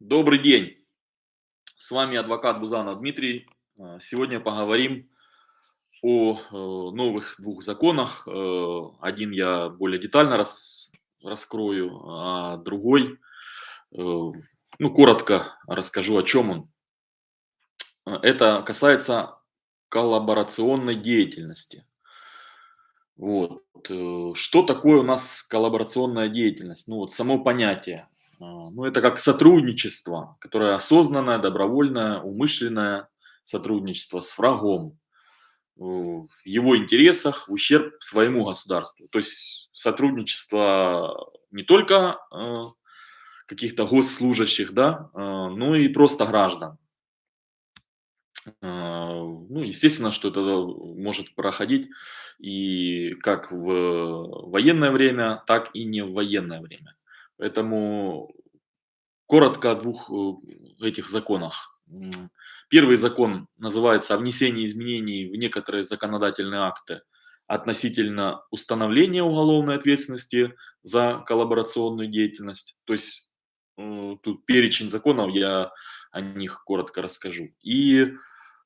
Добрый день! С вами адвокат Бузанов Дмитрий. А, Сегодня поговорим о э, новых двух законах. Э, Один я более детально рас- раскрою, а другой, э, ну, коротко расскажу, о чем он. Э, Это касается коллаборационной деятельности. Вот. э, Что такое у нас коллаборационная деятельность? Ну, вот само понятие. А, Ну, это как сотрудничество, которое осознанное, добровольное, умышленное сотрудничество с врагом э, в его интересах в ущерб своему государству. То есть сотрудничество не только э, каких-то госслужащих, да, э, но и просто граждан. Ну, естественно, что это может проходить и как в военное время, так и не в военное время. Поэтому коротко о двух э, этих законах. Первый закон называется о внесении изменений в некоторые законодательные акты относительно установления уголовной ответственности за коллаборационную деятельность. То есть э, тут перечень законов, я о них коротко расскажу. И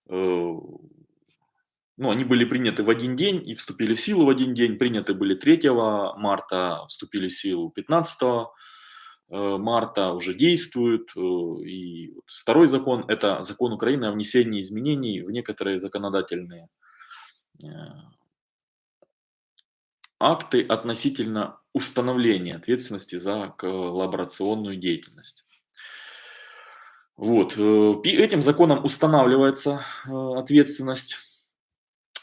Э, ну, они были приняты в один день и вступили в силу в один день. Приняты были 3 марта, вступили в силу 15 э, марта, уже действуют. э, И второй закон– это закон Украины о внесении изменений в некоторые законодательные э, акты относительно установления ответственности за коллаборационную деятельность. Вот. э, Этим законом устанавливается э, ответственность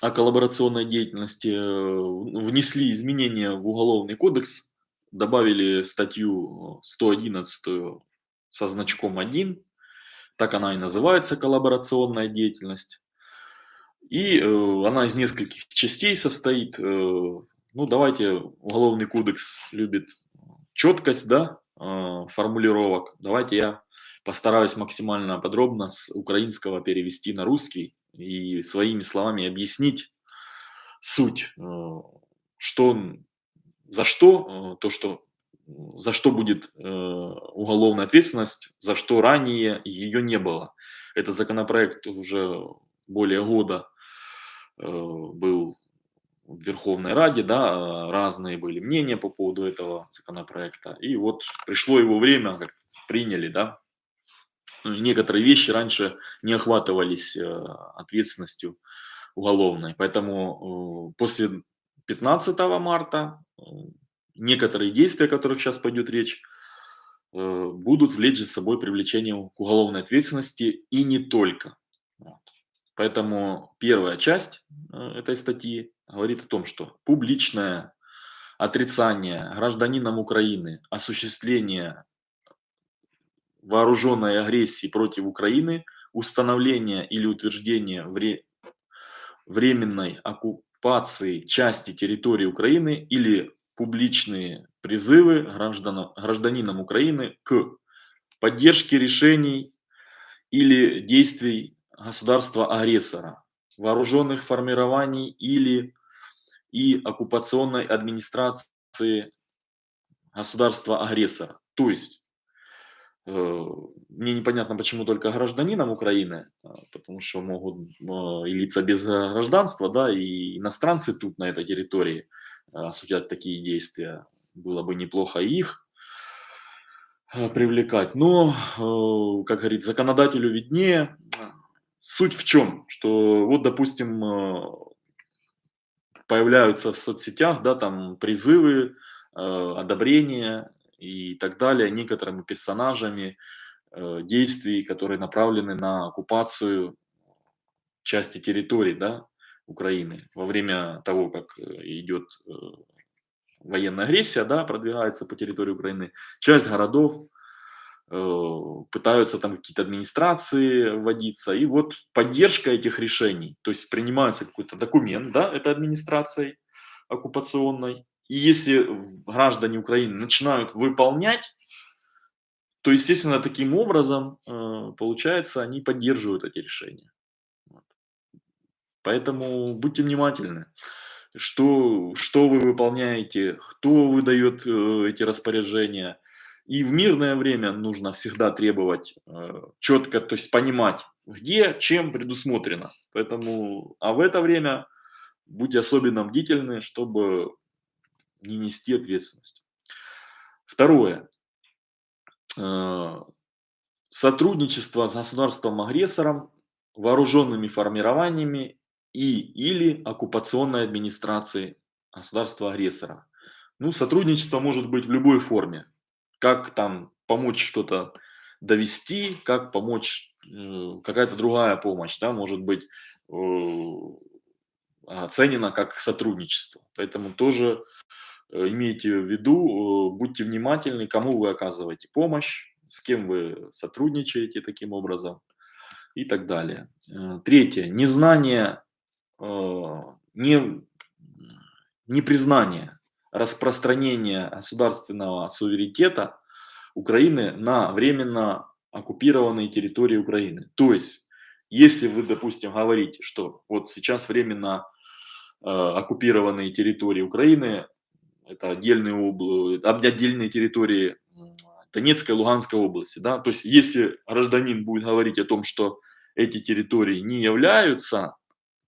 о коллаборационной деятельности, э, внесли изменения в Уголовный кодекс, добавили статью 111 со значком 1, так она и называется коллаборационная деятельность. И э, она из нескольких частей состоит. Э, ну, давайте, Уголовный кодекс любит четкость, да, э, формулировок. Давайте я постараюсь максимально подробно с украинского перевести на русский и своими словами объяснить суть, э, что, за что, э, то, что за что будет э, уголовная ответственность, за что ранее ее не было. Этот законопроект уже более года э, был в Верховной Раде, да, э, разные были мнения по поводу этого законопроекта. И вот пришло его время, как приняли, да. Ну, Некоторые вещи раньше не охватывались ответственностью уголовной. Поэтому после 15 марта некоторые действия, о которых сейчас пойдет речь, э, будут влечь за собой привлечение к уголовной ответственности и не только. Поэтому первая часть э, этой статьи говорит о том, что публичное отрицание гражданином Украины осуществления вооруженной агрессии против Украины, установления или утверждения вре- временной оккупации части территории Украины или публичные призывы граждан, гражданинам Украины к поддержке решений или действий государства-агрессора, вооруженных формирований или и оккупационной администрации государства-агрессора. То есть Мне непонятно, почему только гражданинам Украины, а, потому что могут э, и лица без гражданства, да, и иностранцы тут на этой территории э, осуществлять такие действия. Было бы неплохо их э, привлекать. Но, э, как говорит, законодателю виднее. Суть в чем? Что вот, допустим, э, появляются в соцсетях, да, там призывы, э, одобрения и так далее некоторыми персонажами э, действий, которые направлены на оккупацию части территорий, да, Украины во время того, как э, идет э, военная агрессия, да, продвигается по территории Украины. Часть городов э, пытаются там какие-то администрации вводиться, и вот поддержка этих решений, то есть принимается какой-то документ, да, это администрацией оккупационной, и если граждане Украины начинают выполнять, то, естественно, таким образом, э, получается, они поддерживают эти решения. Поэтому будьте внимательны, что, что вы выполняете, кто выдает э, эти распоряжения, И в мирное время нужно всегда требовать э, четко, то есть понимать, где, чем предусмотрено. Поэтому, а в это время будьте особенно бдительны, чтобы не нести ответственность. Второе. Э, сотрудничество с государством-агрессором, вооруженными формированиями и или оккупационной администрацией государства-агрессора. Ну, сотрудничество может быть в любой форме. Как там помочь что-то довести, как помочь, э, какая-то другая помощь, да, может быть э, оценена как сотрудничество. Поэтому тоже имейте в виду, будьте внимательны, кому вы оказываете помощь, с кем вы сотрудничаете таким образом и так далее. Третье. Незнание, не, непризнание распространения государственного суверенитета Украины на временно оккупированные территории Украины. То есть, если вы, допустим, говорите, что вот сейчас временно э, оккупированные территории Украины, это отдельные, обл... отдельные территории Донецкой и Луганской области, да, то есть если гражданин будет говорить о том, что эти территории не являются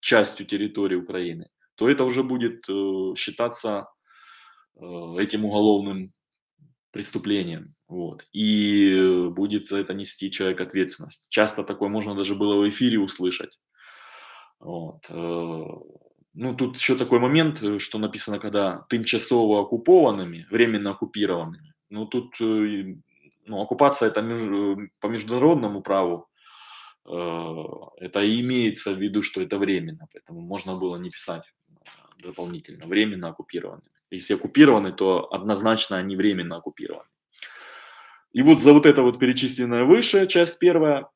частью территории Украины, то это уже будет э, считаться э, этим уголовным преступлением. Вот. И будет за это нести человек ответственность. Часто такое можно даже было в эфире услышать. Вот. Э, ну, тут еще такой момент, что написано, когда тимчасово оккупованными, временно оккупированными. Ну, тут ну, оккупация это по международному праву, это и имеется в виду, что это временно, поэтому можно было не писать дополнительно, временно оккупированы. Если оккупированы, то однозначно они временно оккупированы. И вот за вот это вот перечисленная выше, часть первая,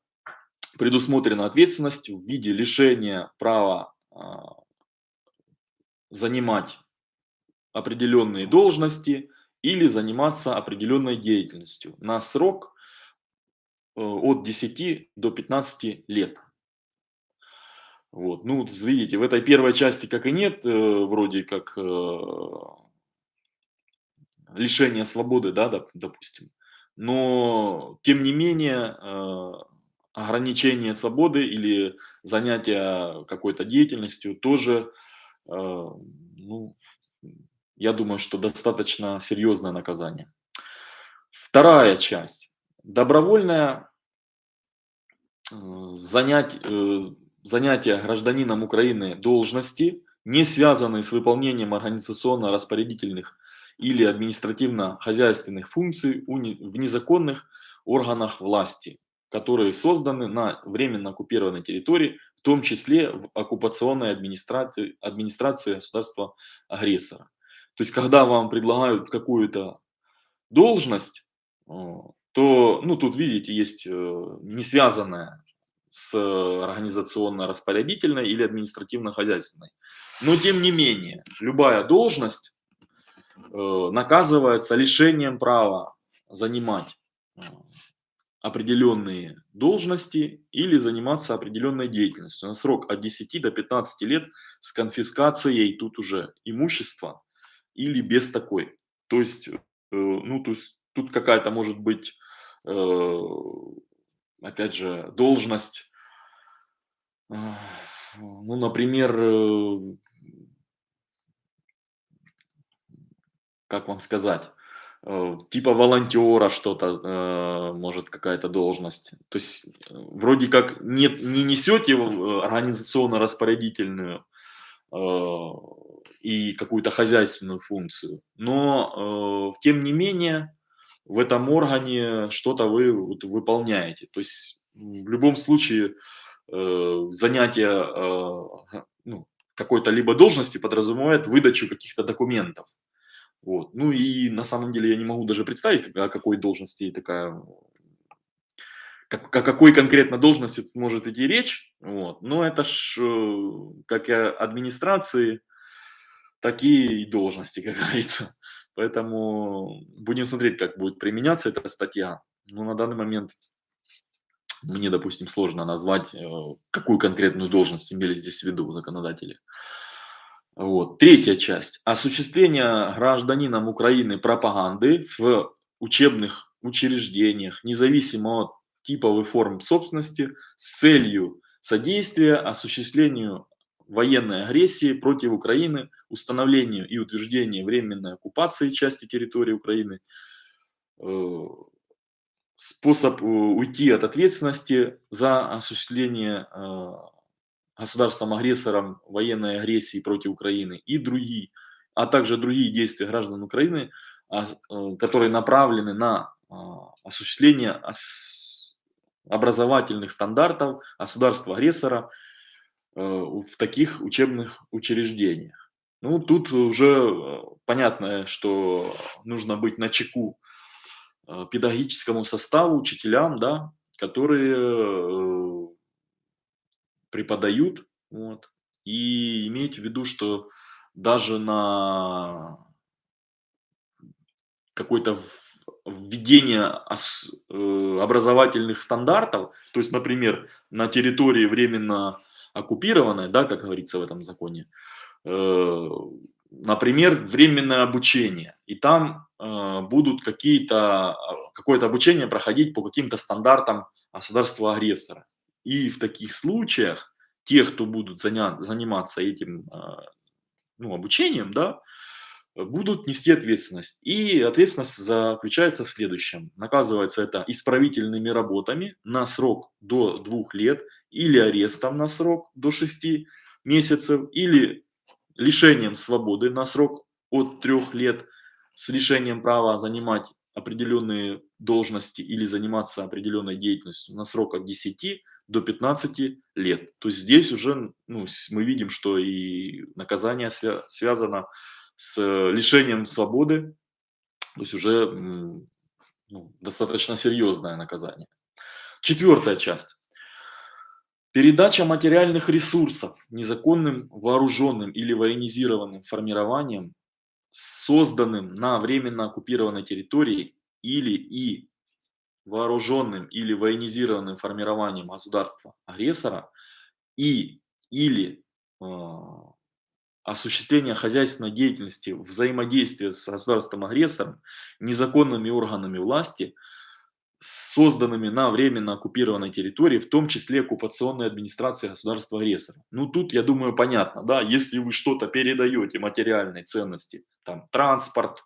предусмотрена ответственность в виде лишения права а, занимать определенные должности или заниматься определенной деятельностью на срок э, от 10 до 15 лет. Вот, ну, видите, в этой первой части как и нет, э, вроде как э, лишения свободы, да, доп, допустим. Но, тем не менее, э, ограничение свободы или занятие какой-то деятельностью тоже, ну, я думаю, что достаточно серьезное наказание. Вторая часть. Добровольное э, занять, э, занятия гражданином Украины должности, не связанные с выполнением организационно-распорядительных или административно-хозяйственных функций в незаконных органах власти, которые созданы на временно оккупированной территории, в том числе в оккупационной администрации, администрации государства-агрессора. То есть, когда вам предлагают какую-то должность, то, ну, тут, видите, есть э, не связанная с организационно-распорядительной или административно-хозяйственной. Но тем не менее, любая должность э, наказывается лишением права занимать э, определенные должности или заниматься определенной деятельностью. На срок от 10 до 15 лет с конфискацией тут уже имущества или без такой. То есть, э, ну, то есть тут какая-то может быть опять же, должность, ну, например, э, как вам сказать, э, типа волонтера что-то, э, может какая-то должность. То есть вроде как не, не несете организационно-распорядительную и какую-то хозяйственную функцию, но тем не менее в этом органе что-то вы вот, выполняете. То есть в любом случае э, занятие э, ну, какой-то либо должности подразумевает выдачу каких-то документов. Вот. Ну и на самом деле я не могу даже представить, о какой должности такая, как, о какой конкретно должности может идти речь. Вот. Но это ж э, как и администрации, такие и должности, как говорится. Поэтому будем смотреть, как будет применяться эта статья. Но на данный момент мне, допустим, сложно назвать, э, какую конкретную должность имели здесь в виду законодатели. Вот. Третья часть. Осуществление гражданином Украины пропаганды в учебных учреждениях, независимо от типов и форм собственности, с целью содействия осуществлению военной агрессии против Украины, установлению и утверждению временной оккупации части территории Украины, э, способ э, уйти от ответственности за осуществление э, государством-агрессором военной агрессии против Украины и другие, а также другие действия граждан Украины, а, которые направлены на осуществление образовательных стандартов государства-агрессора э, в таких учебных учреждениях. Ну, тут уже э, понятно, что нужно быть на чеку э, педагогическому составу, учителям, да, которые преподают, вот, и имейте в виду, что даже на какой-то введение э, образовательных стандартов, то есть, например, на территории временно оккупированной, да, как говорится в этом законе, э, например, временное обучение, и там э, будут какие-то, какое-то обучение проходить по каким-то стандартам государства-агрессора. И в таких случаях те, кто будут заниматься этим ну, обучением, да, будут нести ответственность. И ответственность заключается в следующем. Наказывается это исправительными работами на срок до двух лет или арестом на срок до шести месяцев или лишением свободы на срок от трех лет с лишением права занимать определенные должности или заниматься определенной деятельностью на срок от 10 до 15 лет. То есть здесь уже ну, мы видим, что и наказание свя связано с лишением свободы, то есть уже ну, достаточно серьезное наказание. Четвертая часть. Передача материальных ресурсов незаконным вооруженным или военизированным формированием, созданным на временно оккупированной территории или и вооруженным или военизированным формированием государства-агрессора и или э, осуществления хозяйственной деятельности, взаимодействия с государством-агрессором, незаконными органами власти, созданными на временно оккупированной территории, в том числе оккупационной администрации государства-агрессора. Ну тут, я думаю, понятно, да, если вы что-то передаете материальной ценности, там транспорт,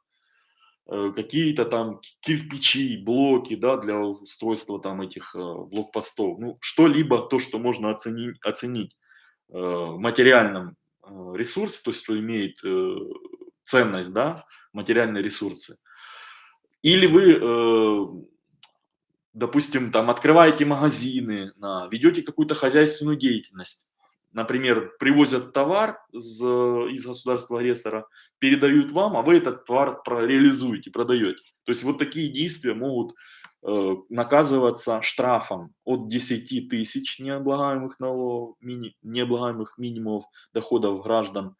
какие-то там кирпичи, блоки, да, для устройства там этих э, блокпостов, ну что-либо, то, что можно оценить, оценить э, материальном Э, ресурс, то есть что имеет э, ценность, да, материальные ресурсы. Или вы, э, допустим, там открываете магазины, ведете какую-то хозяйственную деятельность. Например, привозят товар из, из государства-агрессора, передают вам, а вы этот товар реализуете, продаете. То есть вот такие действия могут Э, наказываться штрафом от 10 тысяч необлагаемых, налогов, мини, необлагаемых минимумов доходов граждан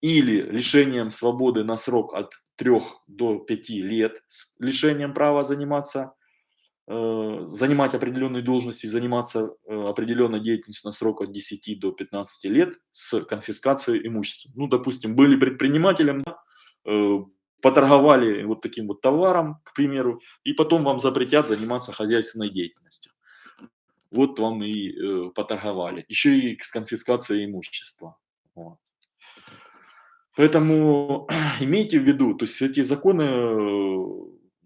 или лишением свободы на срок от 3 до 5 лет с лишением права заниматься, занимать определенные должности, заниматься э, определенной деятельностью на срок от 10 до 15 лет с конфискацией имущества. Ну, допустим, были предпринимателем, да, поторговали вот таким вот товаром, к примеру, и потом вам запретят заниматься хозяйственной деятельностью. Вот вам и э, поторговали. Еще и с конфискацией имущества. Вот. Поэтому имейте в виду, то есть эти законы,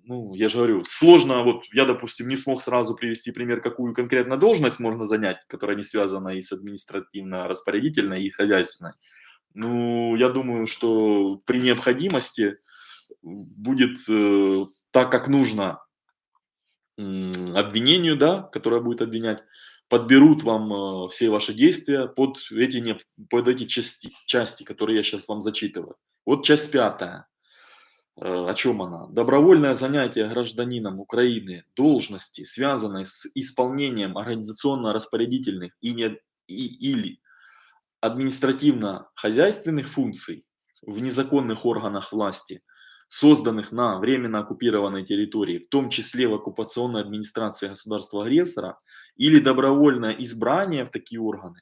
ну, я же говорю, сложно, вот я, допустим, не смог сразу привести пример, какую конкретно должность можно занять, которая не связана и с административно-распорядительной, и хозяйственной. Ну, я думаю, что при необходимости будет э, так, как нужно обвинению, да, которое будет обвинять, подберут вам э, все ваши действия под эти, не, под эти части, части, которые я сейчас вам зачитываю. Вот часть пятая. Э, о чем она? Добровольное занятие гражданином Украины должности, связанной с исполнением организационно-распорядительных и не, и, или административно-хозяйственных функций в незаконных органах власти – созданных на временно оккупированной территории, в том числе в оккупационной администрации государства-агрессора, или добровольное избрание в такие органы,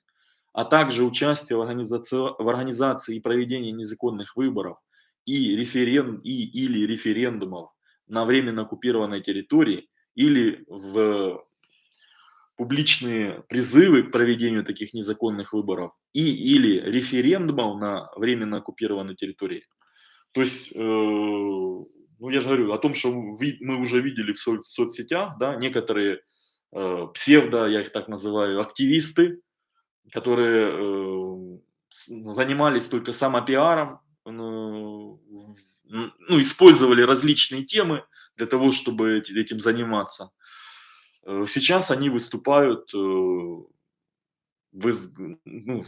а также участие в организации, в организации и проведении незаконных выборов и, референ, и или референдумов на временно оккупированной территории или в публичные призывы к проведению таких незаконных выборов и или референдумов на временно оккупированной территории. То есть, э, ну я же говорю о том, что мы уже видели в со соцсетях, да, некоторые э, псевдо, я их так называю, активисты, которые э, занимались только самопиаром, ну, использовали различные темы для того, чтобы этим заниматься. Э, сейчас они выступают э, в, ну,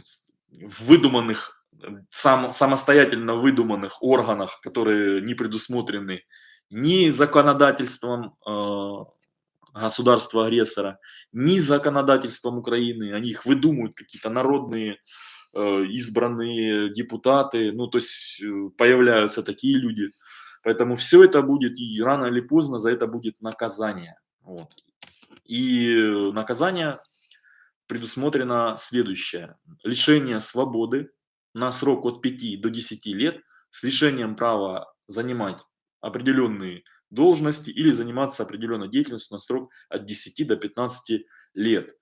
в выдуманных, сам, самостоятельно выдуманных органах, которые не предусмотрены ни законодательством э, государства-агрессора, ни законодательством Украины. Они их выдумывают, какие-то народные избранные депутаты, ну то есть появляются такие люди. Поэтому все это будет, и рано или поздно за это будет наказание. Вот. И наказание предусмотрено следующее. Лишение свободы на срок от 5 до 10 лет с лишением права занимать определенные должности или заниматься определенной деятельностью на срок от 10 до 15 лет.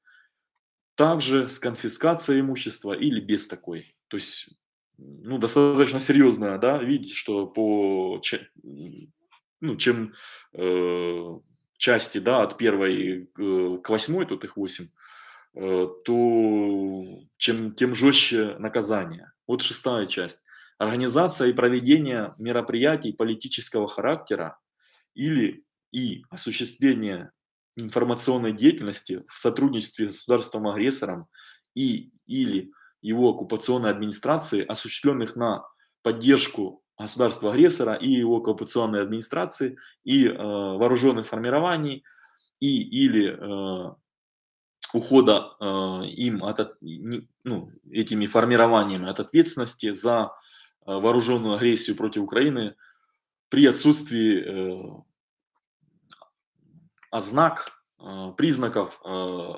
Также с конфискацией имущества или без такой. То есть, ну, достаточно серьезно, да, видите, что по, ну, чем э, части, да, от первой к восьмой, тут их восемь, э, то чем, тем жестче наказание. Вот шестая часть. Организация и проведение мероприятий политического характера или и осуществление информационной деятельности в сотрудничестве с государством-агрессором и или его оккупационной администрации, осуществленных на поддержку государства-агрессора и его оккупационной администрации, и э, вооруженных формирований, и или э, ухода э, им от, ну, этими формированиями от ответственности за э, вооруженную агрессию против Украины при отсутствии э, ознак, э, признаков э,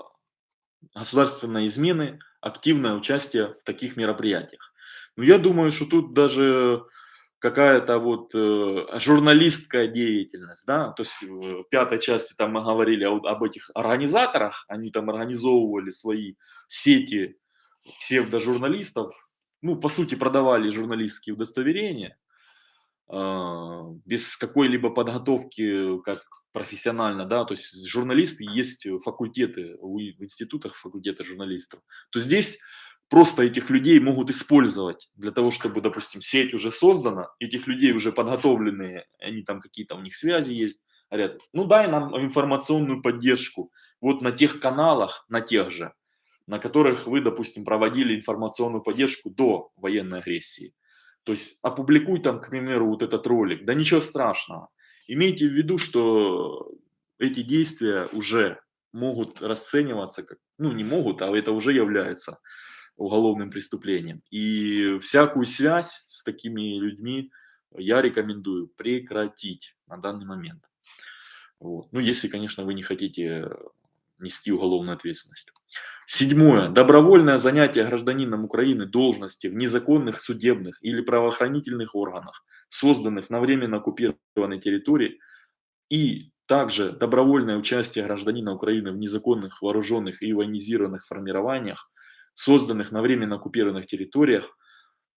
государственной измены, активное участие в таких мероприятиях. Но я думаю, что тут даже какая-то вот э, журналистская деятельность, да, то есть в пятой части там мы говорили об, об этих организаторах, они там организовывали свои сети псевдожурналистов, ну, по сути, продавали журналистские удостоверения э, без какой-либо подготовки, как профессионально, да, то есть журналисты, есть факультеты в институтах, факультеты журналистов, то здесь просто этих людей могут использовать для того, чтобы, допустим, сеть уже создана, этих людей уже подготовленные, они там какие-то у них связи есть, говорят, ну дай нам информационную поддержку вот на тех каналах, на тех же, на которых вы, допустим, проводили информационную поддержку до военной агрессии. То есть опубликуй там, к примеру, вот этот ролик, да ничего страшного. Имейте в виду, что эти действия уже могут расцениваться как, ну не могут, а это уже является уголовным преступлением. И всякую связь с такими людьми я рекомендую прекратить на данный момент. Вот. Ну, если, конечно, вы не хотите нести уголовную ответственность. Седьмое. Добровольное занятие гражданином Украины должности в незаконных судебных или правоохранительных органах, созданных на временно оккупированной территории, и также добровольное участие гражданина Украины в незаконных вооруженных и военизированных формированиях, созданных на временно оккупированных территориях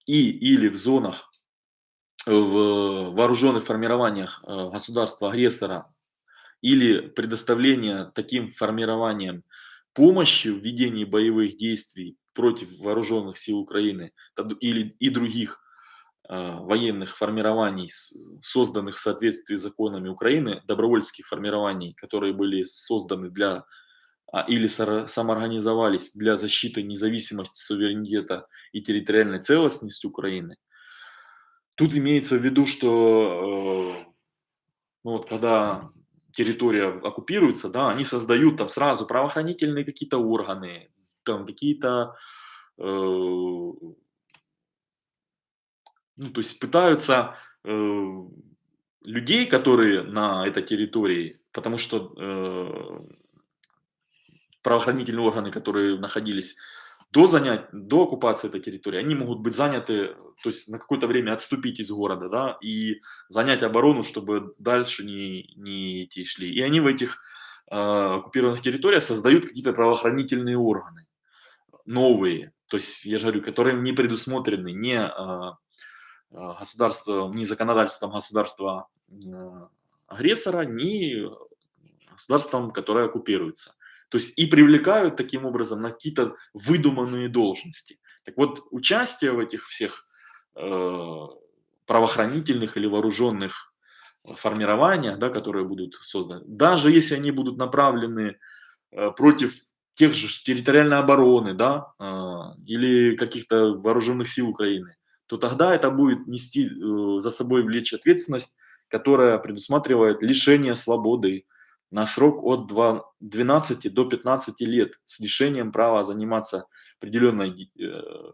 и или в зонах, в вооруженных формированиях э, государства-агрессора или предоставление таким формированиям помощи в ведении боевых действий против вооруженных сил Украины или и других военных формирований, созданных в соответствии с законами Украины, добровольческих формирований, которые были созданы для а, или самоорганизовались для защиты независимости, суверенитета и территориальной целостности Украины, тут имеется в виду, что э, ну вот, когда территория оккупируется, да, они создают там сразу правоохранительные какие-то органы, там какие-то, э, ну, то есть пытаются э, людей, которые на этой территории, потому что э, правоохранительные органы, которые находились до, занять, до оккупации этой территории они могут быть заняты, то есть на какое-то время отступить из города, да, и занять оборону, чтобы дальше не, не идти шли. И они в этих э, оккупированных территориях создают какие-то правоохранительные органы, новые, то есть, я же говорю, которые не предусмотрены ни э, государством, ни законодательством государства э, агрессора, ни государством, которое оккупируется. То есть и привлекают таким образом на какие-то выдуманные должности. Так вот, участие в этих всех э, правоохранительных или вооруженных формированиях, да, которые будут созданы, даже если они будут направлены э, против тех же территориальной обороны, да, э, или каких-то вооруженных сил Украины, то тогда это будет нести э, за собой влечь ответственность, которая предусматривает лишение свободы, на срок от 12 до 15 лет с лишением права заниматься определенной, э,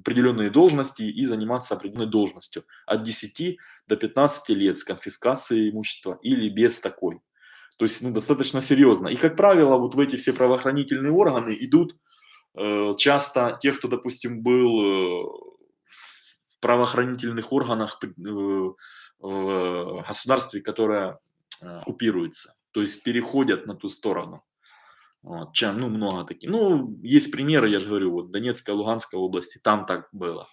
определенные должности и заниматься определенной должностью от 10 до 15 лет с конфискацией имущества или без такой. То есть ну, достаточно серьезно. И, как правило, вот в эти все правоохранительные органы идут часто те, кто, допустим, был э, в правоохранительных органах э, в государстве, которое Э, купируются, то есть переходят на ту сторону. Вот, чем, ну, много таких. Ну, есть примеры, я же говорю, вот Донецкая, Луганская области, там так было.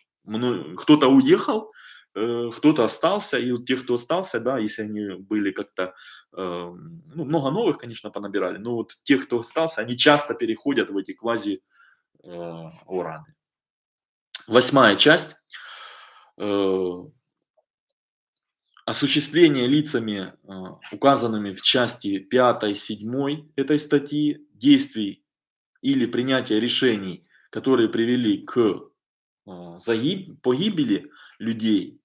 Кто-то уехал, э, кто-то остался, и вот те, кто остался, да, если они были как-то, э, ну, много новых, конечно, понабирали, но вот те, кто остался, они часто переходят в эти квази э, ураны. Восьмая часть. Э, осуществление лицами, а, указанными в части 5, 7 этой статьи, действий или принятия решений, которые привели к загиб, погибели людей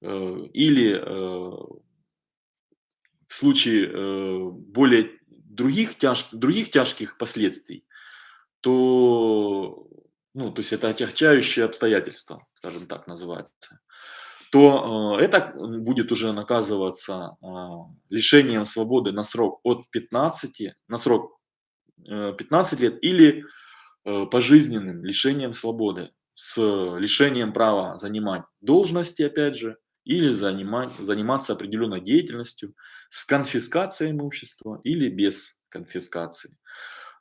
э, или э, в случае э, более других, тяж, других тяжких последствий, то, ну, то есть это отягчающие обстоятельства, скажем так называется, то э, это будет уже наказываться а, лишением свободы на срок от 15, на срок 15 э, лет или э, пожизненным лишением свободы с лишением права занимать должности, опять же, или занимать, заниматься определенной деятельностью с конфискацией имущества или без конфискации.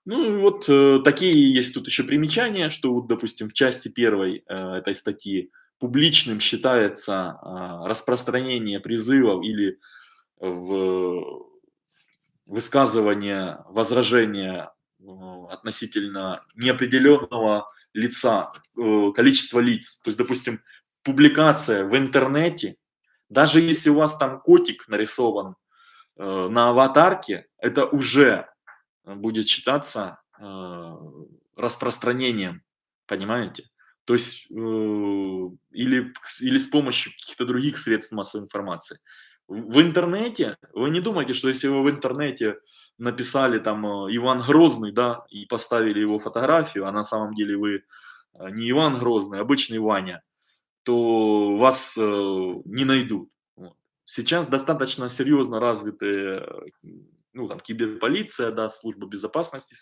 Ну, вот э, такие есть тут еще примечания, что, вот, допустим, в части первой э, этой статьи публичным считается а, распространение призывов или в высказывание возражения ну, относительно неопределенного лица, э, количества лиц. То есть, допустим, публикация в интернете, даже если у вас там котик нарисован э, на аватарке, это уже будет считаться э, распространением, понимаете? То есть, э, или, или с помощью каких-то других средств массовой информации. В интернете, вы не думайте, что если вы в интернете написали там э, Иван Грозный, да, и поставили его фотографию, а на самом деле вы не Иван Грозный, а обычный Ваня, то вас не найдут. Сейчас достаточно серьезно развитые ну, там, киберполиция, да, служба безопасности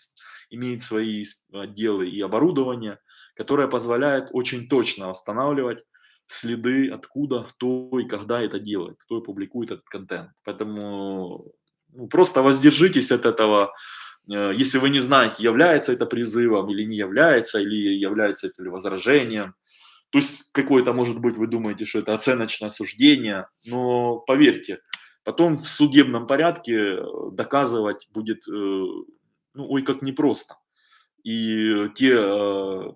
имеет свои отделы и оборудование – которая позволяет очень точно восстанавливать следы, откуда, кто и когда это делает, кто публикует этот контент. Поэтому ну, просто воздержитесь от этого, э, если вы не знаете, является это призывом или не является, или является это ли возражением. То есть какое-то, может быть, вы думаете, что это оценочное суждение, но поверьте, потом в судебном порядке доказывать будет, э, ну, ой, как непросто. И те э,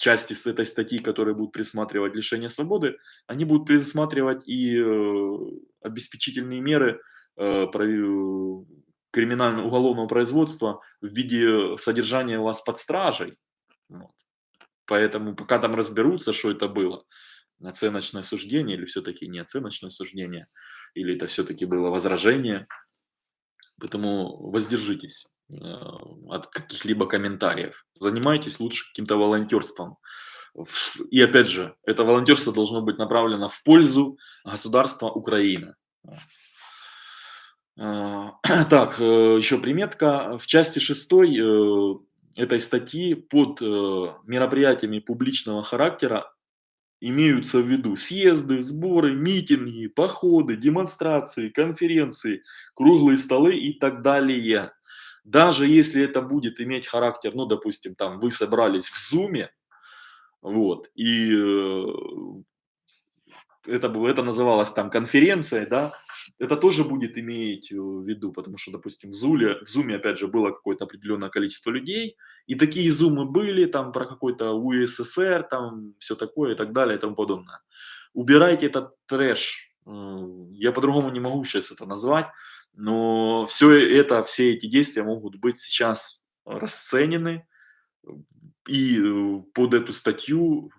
части с этой статьи, которые будут предусматривать лишение свободы, они будут предусматривать и э, обеспечительные меры э, криминального уголовного производства в виде содержания вас под стражей. Вот. Поэтому пока там разберутся, что это было, оценочное суждение или все-таки не оценочное суждение, или это все-таки было возражение. Поэтому воздержитесь. Э, от каких-либо комментариев. Занимайтесь лучше каким-то волонтерством. И опять же, это волонтерство должно быть направлено в пользу государства Украина. Э, так, э, еще приметка. В части шестой этой статьи под мероприятиями публичного характера имеются в виду съезды, сборы, митинги, походы, демонстрации, конференции, круглые столы и так далее. Даже если это будет иметь характер, ну, допустим, там вы собрались в зуме, вот, и э, это, это называлось там конференцией, да, это тоже будет иметь э, в виду, потому что, допустим, в Зуле, в Зуме, опять же, было какое-то определенное количество людей, и такие зумы были, там, про какой-то УССР, там, все такое и так далее и тому подобное. Убирайте этот трэш, я по-другому не могу сейчас это назвать, но все это, все эти действия могут быть сейчас расценены, и э, под эту статью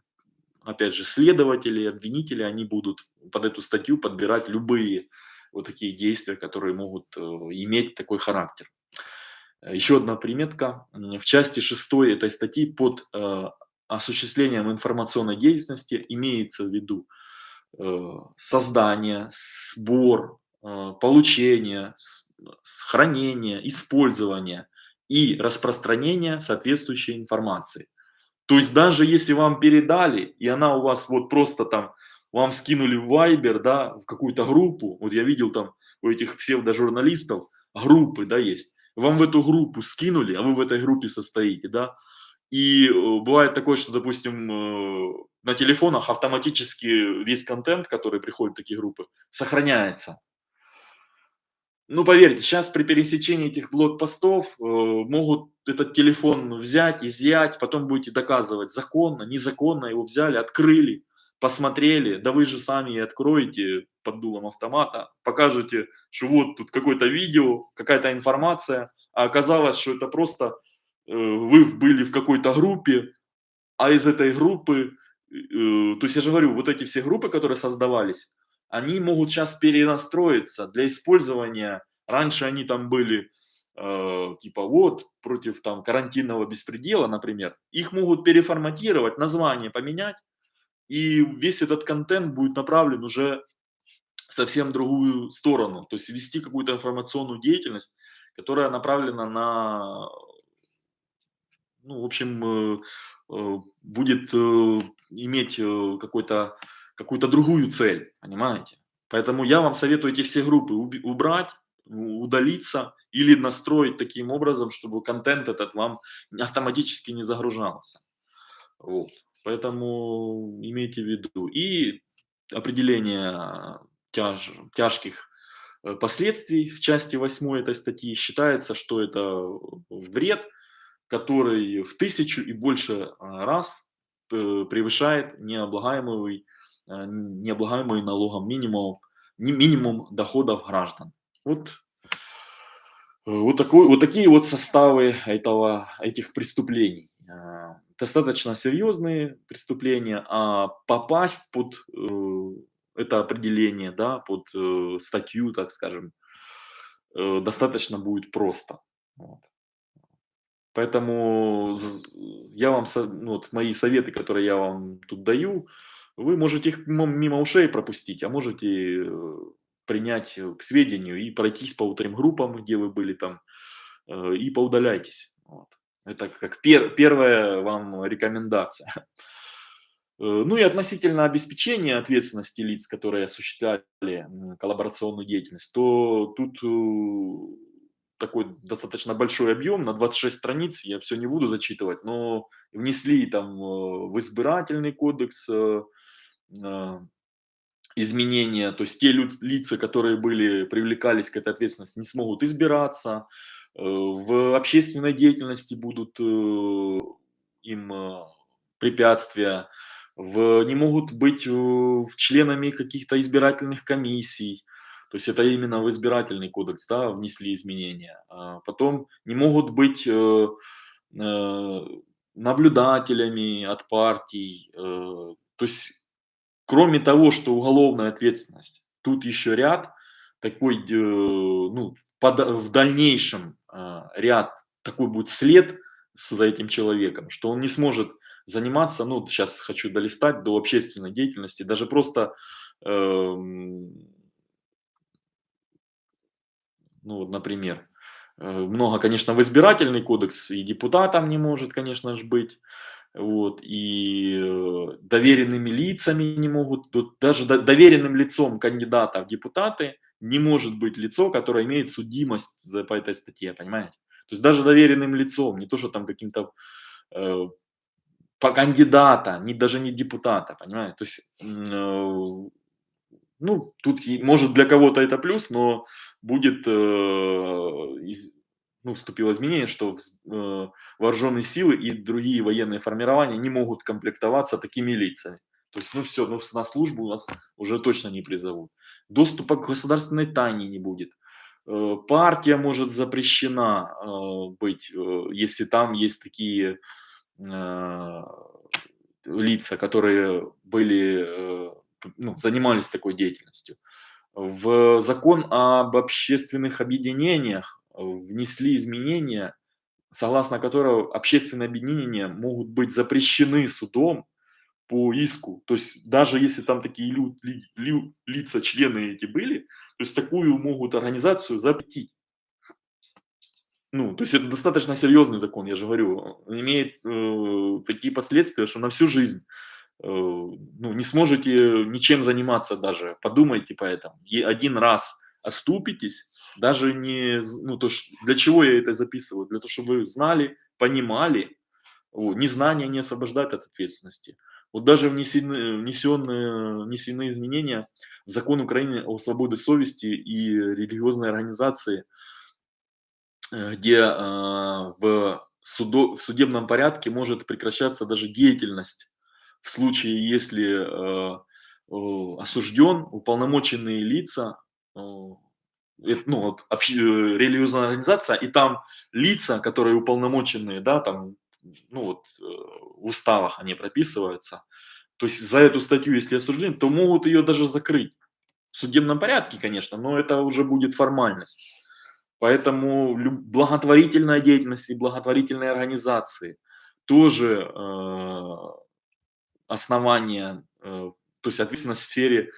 опять же, следователи, обвинители, они будут под эту статью подбирать любые вот такие действия, которые могут э, иметь такой характер. Еще одна приметка. В части 6 этой статьи под э, осуществлением информационной деятельности имеется в виду э, создание, сбор, получение, хранение, использование и распространение соответствующей информации. То есть даже если вам передали, и она у вас вот просто там, вам скинули в Viber, да, в какую-то группу, вот я видел там у этих псевдожурналистов группы, да, есть, вам в эту группу скинули, а вы в этой группе состоите, да, и э, бывает такое, что, допустим, э, на телефонах автоматически весь контент, который приходит в такие группы, сохраняется. Ну, поверьте, сейчас при пересечении этих блокпостов э, могут этот телефон взять, изъять, потом будете доказывать, законно, незаконно его взяли, открыли, посмотрели, да вы же сами и откроете под дулом автомата, покажете, что вот тут какое-то видео, какая-то информация, а оказалось, что это просто э, вы были в какой-то группе, а из этой группы, э, то есть я же говорю, вот эти все группы, которые создавались, они могут сейчас перенастроиться для использования. Раньше они там были э, типа вот против там карантинного беспредела, например. Их могут переформатировать, название поменять, и весь этот контент будет направлен уже совсем другую сторону. То есть вести какую-то информационную деятельность, которая направлена на, ну, в общем, э, э, будет э, иметь какой-то какую-то другую цель, понимаете? Поэтому я вам советую эти все группы убрать, удалиться или настроить таким образом, чтобы контент этот вам автоматически не загружался. Вот. Поэтому имейте в виду. И определение тяж, тяжких э, последствий в части 8 этой статьи считается, что это вред, который в тысячу и больше раз э, превышает необлагаемый Э, необлагаемый налогом минимум, минимум доходов граждан. Вот, вот, такой, вот такие вот составы этого, этих преступлений. Э, достаточно серьезные преступления, а попасть под это определение, да, под статью, так скажем, достаточно будет просто. Вот. Поэтому я вам, ну, вот мои советы, которые я вам тут даю, вы можете их мимо ушей пропустить, а можете э, принять э, к сведению и пройтись по утренним группам, где вы были там, э, и поудаляйтесь. Вот. Это как пер, первая вам рекомендация. Ну и относительно обеспечения ответственности лиц, которые осуществляли коллаборационную деятельность, то тут такой достаточно большой объем, на 26 страниц, я все не буду зачитывать, но внесли там в избирательный кодекс, изменения, то есть те лица, которые были, привлекались к этой ответственности, не смогут избираться, э, в общественной деятельности будут э, им э, препятствия, в, не могут быть в членами каких-то избирательных комиссий, то есть это именно в избирательный кодекс да, внесли изменения. А потом не могут быть наблюдателями от партий, то есть Кроме того, что уголовная ответственность, тут еще ряд такой, э, ну, в дальнейшем ряд, такой будет след за этим человеком, что он не сможет заниматься, ну, сейчас хочу долистать до общественной деятельности, даже просто, эм, ну, вот, например, Э, много, конечно, в избирательный кодекс и депутатом не может, конечно же, быть. Вот, и э, доверенными лицами не могут, даже доверенным лицом кандидата в депутаты не может быть лицо, которое имеет судимость за, по этой статье, понимаете? То есть даже доверенным лицом, не то, что там каким-то э, по кандидата, не, даже не депутата, понимаете? То есть, э, ну, тут может для кого-то это плюс, но будет, э, из, ну, вступило изменение, что э, вооруженные силы и другие военные формирования не могут комплектоваться такими лицами. То есть, ну все, ну, на службу у нас уже точно не призовут. Доступа к государственной тайне не будет. Э, партия может запрещена э, быть, э, если там есть такие лица, которые были, ну, занимались такой деятельностью. В закон об общественных объединениях внесли изменения, согласно которым общественные объединения могут быть запрещены судом по иску. То есть даже если там такие лю, ли, ли, лица, члены эти были, то есть такую могут организацию запретить. Ну, то есть это достаточно серьезный закон, я же говорю, имеет э, такие последствия, что на всю жизнь э, ну, не сможете ничем заниматься даже. Подумайте по этому. И один раз оступитесь, даже не, ну, то, для чего я это записываю? Для того, чтобы вы знали, понимали, незнание не освобождает от ответственности. Вот даже внесены, внесенные, внесены изменения в закон Украины о свободе совести и религиозной организации, э, где э, в, судо, в судебном порядке может прекращаться даже деятельность в случае, если э, осужден, уполномоченные лица, ну, вот, религиозная организация, и там лица, которые уполномоченные, да, там ну вот э, в уставах они прописываются. То есть за эту статью, если осуждены, то могут ее даже закрыть. В судебном порядке, конечно, но это уже будет формальность. Поэтому благотворительная деятельность и благотворительные организации тоже э, основания, э, то есть ответственность в сфере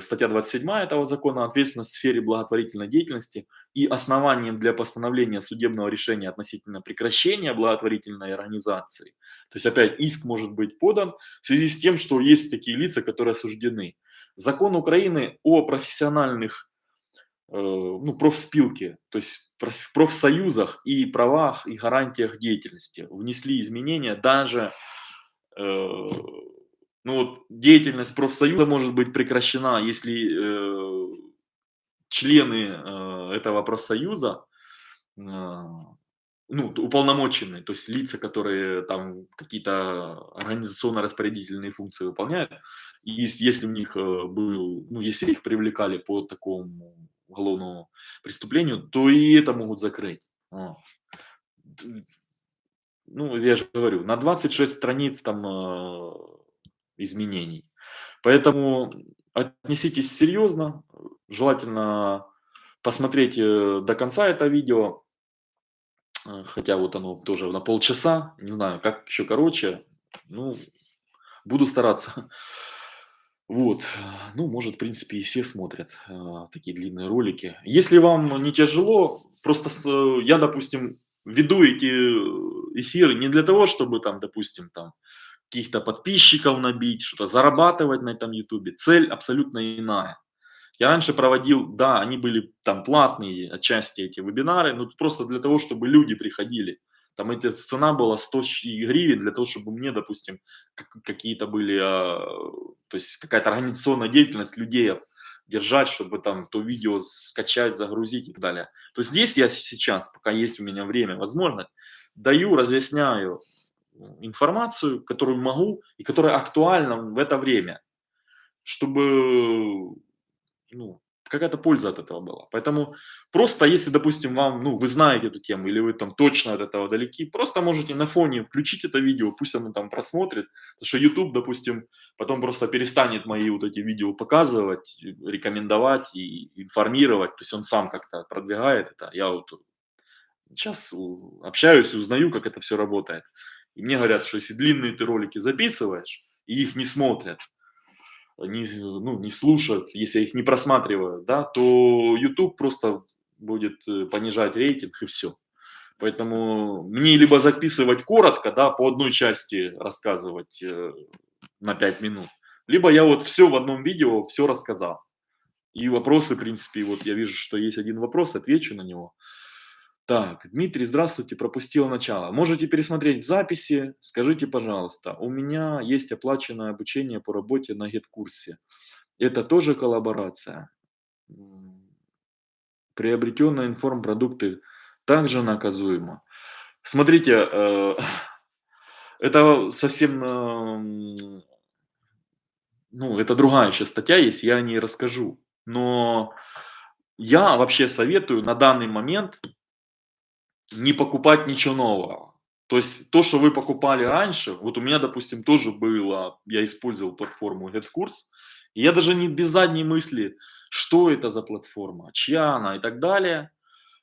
статья 27 этого закона «Ответственность в сфере благотворительной деятельности» и основанием для постановления судебного решения относительно прекращения благотворительной организации. То есть опять иск может быть подан в связи с тем, что есть такие лица, которые осуждены. Закон Украины о профессиональных э, ну, профспилке, то есть профсоюзах и правах и гарантиях деятельности внесли изменения даже э, ну вот деятельность профсоюза может быть прекращена, если э, члены э, этого профсоюза, э, ну, уполномоченные, то есть лица, которые там какие-то организационно-распорядительные функции выполняют, и если у них э, был, ну, если их привлекали по такому уголовному преступлению, то и это могут закрыть. Ну, я же говорю, на 26 страниц там э, изменений. Поэтому отнеситесь серьезно, желательно посмотреть э, до конца это видео, э, хотя вот оно тоже на полчаса, не знаю, как еще короче, ну, буду стараться. Вот, ну, может, в принципе, и все смотрят э, такие длинные ролики. Если вам не тяжело, просто с, я, допустим, веду эти эфиры не для того, чтобы там, допустим, там каких-то подписчиков набить, что-то зарабатывать на этом ютубе. Цель абсолютно иная. Я раньше проводил, да, они были там платные отчасти эти вебинары, но просто для того, чтобы люди приходили. Там эта цена была 100 гривен для того, чтобы мне, допустим, какие-то были, а, то есть какая-то организационная деятельность людей держать, чтобы там то видео скачать, загрузить и так далее. То есть здесь я сейчас, пока есть у меня время, возможность, даю, разъясняю, информацию, которую могу и которая актуальна в это время, чтобы ну, какая-то польза от этого была. Поэтому просто, если, допустим, вам, ну, вы знаете эту тему, или вы там точно от этого далеки, просто можете на фоне включить это видео, пусть оно там просмотрит, потому что YouTube, допустим, потом просто перестанет мои вот эти видео показывать, рекомендовать и информировать, то есть он сам как-то продвигает это. Я вот сейчас общаюсь, узнаю, как это все работает. И мне говорят, что если длинные ты ролики записываешь, и их не смотрят, не, ну, не слушают, если их не просматривают, да, то YouTube просто будет э, понижать рейтинг и все. Поэтому мне либо записывать коротко, да, по одной части рассказывать э, на 5 минут, либо я вот все в одном видео, все рассказал. И вопросы, в принципе, вот я вижу, что есть один вопрос, отвечу на него. Так, Дмитрий, здравствуйте, пропустил начало. Можете пересмотреть в записи. Скажите, пожалуйста, у меня есть оплаченное обучение по работе на гид-курсе. Это тоже коллаборация? Приобретенные информпродукты также наказуемо. Смотрите, э, это совсем, э, ну, это другая еще статья есть, я о ней расскажу. Но я вообще советую на данный момент не покупать ничего нового. То есть то, что вы покупали раньше, вот у меня, допустим, тоже было, я использовал платформу GetCourse, и я даже не без задней мысли, что это за платформа, чья она и так далее,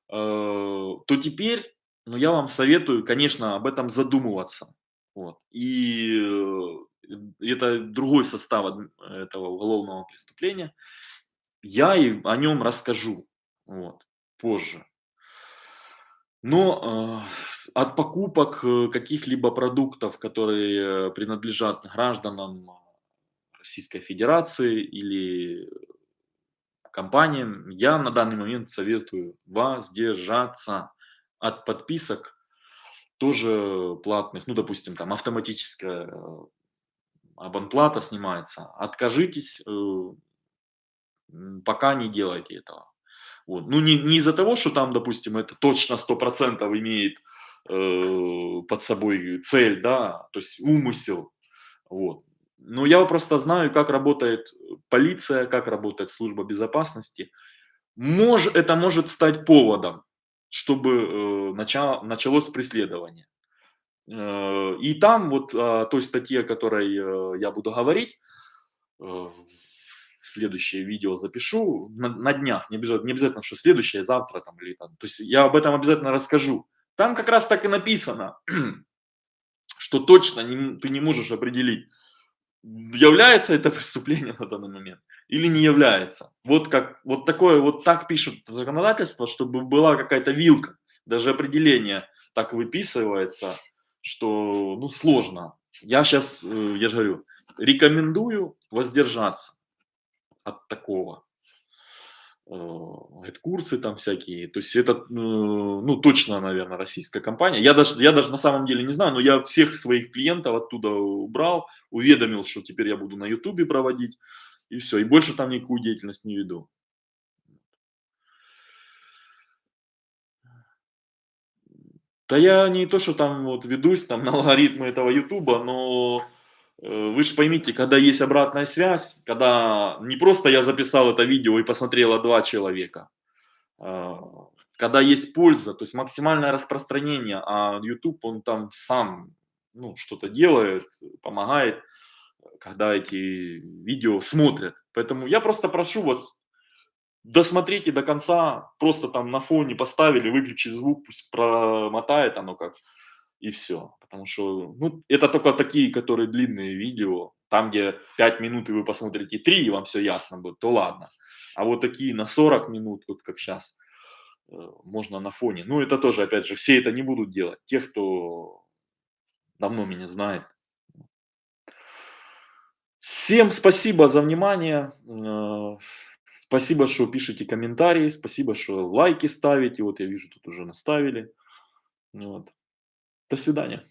э, то теперь, ну, я вам советую, конечно, об этом задумываться. Вот. И э, это другой состав этого уголовного преступления. Я и о нем расскажу вот, позже. Но э, от покупок э, каких-либо продуктов, которые принадлежат гражданам Российской Федерации или компаниям, я на данный момент советую воздержаться от подписок, тоже платных, ну, допустим, там автоматическая э, абонплата снимается. Откажитесь, пока не делайте этого. Вот. Ну, не, не из-за того, что там, допустим, это точно 100% имеет э, под собой цель, да, то есть умысел. Вот. Но я просто знаю, как работает полиция, как работает служба безопасности. Мож, это может стать поводом, чтобы э, начало, началось преследование. Э, и там вот о той статье, о которой э, я буду говорить, э, следующее видео запишу на, на днях, не обязательно, не обязательно, что следующее, завтра там или там. То есть я об этом обязательно расскажу. Там как раз так и написано, что точно не, ты не можешь определить, является это преступление на данный момент или не является. Вот как вот такое вот так пишут законодательство, чтобы была какая-то вилка, даже определение так выписывается, что ну сложно. Я сейчас, э, я же говорю, рекомендую воздержаться от такого. Это курсы там всякие. То есть это, э, ну, точно, наверное, российская компания. Я даже, я даже на самом деле не знаю, но я всех своих клиентов оттуда убрал, уведомил, что теперь я буду на ютубе проводить. И все. И больше там никакую деятельность не веду. Да я не то, что там вот ведусь там на алгоритмы этого ютуба, но вы же поймите, когда есть обратная связь, когда не просто я записал это видео и посмотрело два человека, а, когда есть польза, то есть максимальное распространение, а YouTube, он там сам ну, что-то делает, помогает, когда эти видео смотрят. Поэтому я просто прошу вас, досмотрите до конца, просто там на фоне поставили, выключи звук, пусть промотает оно как и все. Потому что, ну, это только такие, которые длинные видео, там, где 5 минут, и вы посмотрите 3, и вам все ясно будет, то ладно. А вот такие на 40 минут, вот как сейчас, э, можно на фоне. Ну, это тоже, опять же, все это не будут делать. Те, кто давно меня знает. Всем спасибо за внимание. Э, спасибо, что пишете комментарии. Спасибо, что лайки ставите. Вот я вижу, тут уже наставили. Вот. До свидания.